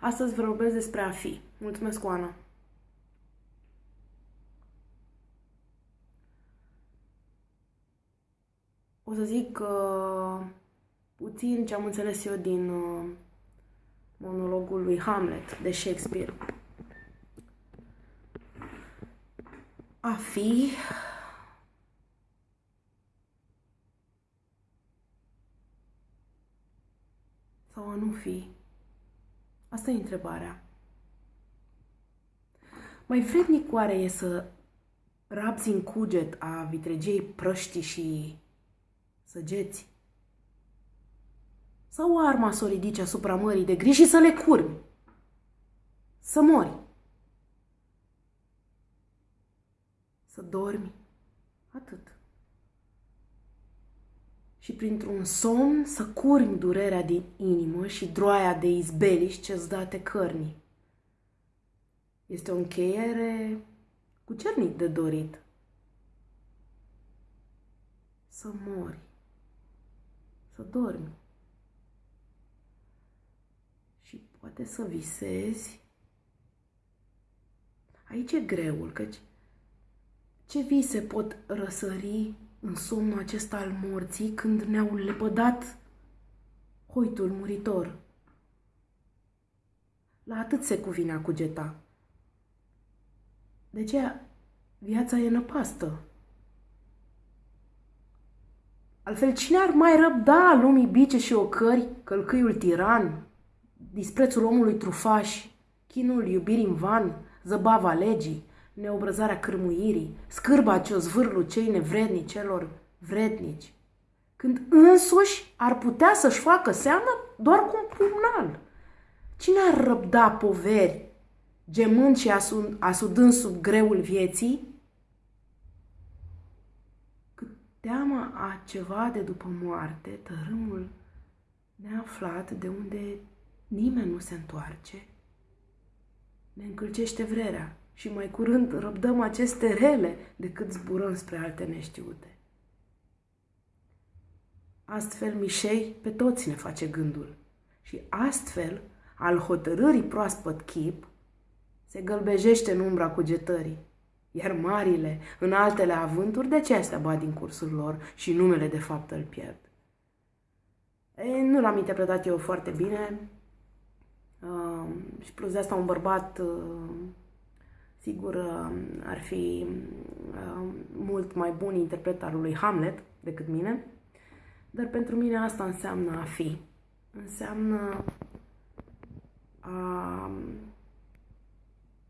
Astăzi vorbesc despre a fi. Mulțumesc, Oana. O să zic uh, puțin ce am înțeles eu din uh, monologul lui Hamlet de Shakespeare. A fi sau a nu fi? Asta e întrebarea. Mai vrednic oare e să rabzi în cuget a vitregiei prăștii și săgeți? Sau arma să o ridici asupra mării de gri și să le curmi? Să mori? Să dormi? Atât și printr-un somn să curmi durerea din inimă și droaia de izbeliș ce-ți date cărnii. Este o încheiere cu cernic de dorit. Să mori, să dormi și poate să visezi. Aici e greul, căci ce vise pot răsări în somnul acesta al morții când ne-au lepădat hoitul muritor. La atât se cuvine a cugeta. De ce viața e năpastă. Altfel, cine ar mai răbda lumii bice și ocări, călcâiul tiran, disprețul omului trufaș, chinul iubirii în van, zăbava legii, neobrăzarea cârmuirii, scârba ce o zvârlu cei nevrednici celor vrednici, când însuși ar putea să-și facă seamă doar cu un pumnal. Cine ar răbda poveri, gemând și asudând sub greul vieții? Cât teama a ceva de după moarte, tărâmul neaflat de unde nimeni nu se întoarce, ne încălcește vrerea și mai curând răbdăm aceste rele decât zburăm spre alte neștiute. Astfel, Mișei pe toți ne face gândul și astfel, al hotărârii proaspăt chip, se gălbejește în umbra cugetării, iar marile, în altele avânturi, de ce astea bat din cursul lor și numele de fapt îl pierd? E, nu l-am interpretat eu foarte bine uh, și plus de asta un bărbat uh, Sigur, uh, ar fi uh, mult mai bun interpret al lui Hamlet decât mine, dar pentru mine asta înseamnă a fi. Înseamnă a,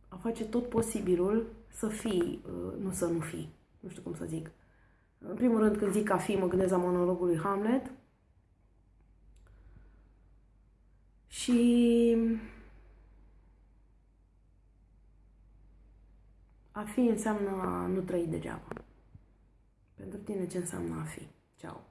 a face tot posibilul să fii, uh, nu să nu fii. Nu știu cum să zic. În primul rând, când zic a fi, mă gândesc la monologul lui Hamlet. Și A fi înseamnă a nu trăi degeaba. Pentru tine ce înseamnă a fi? Ceau!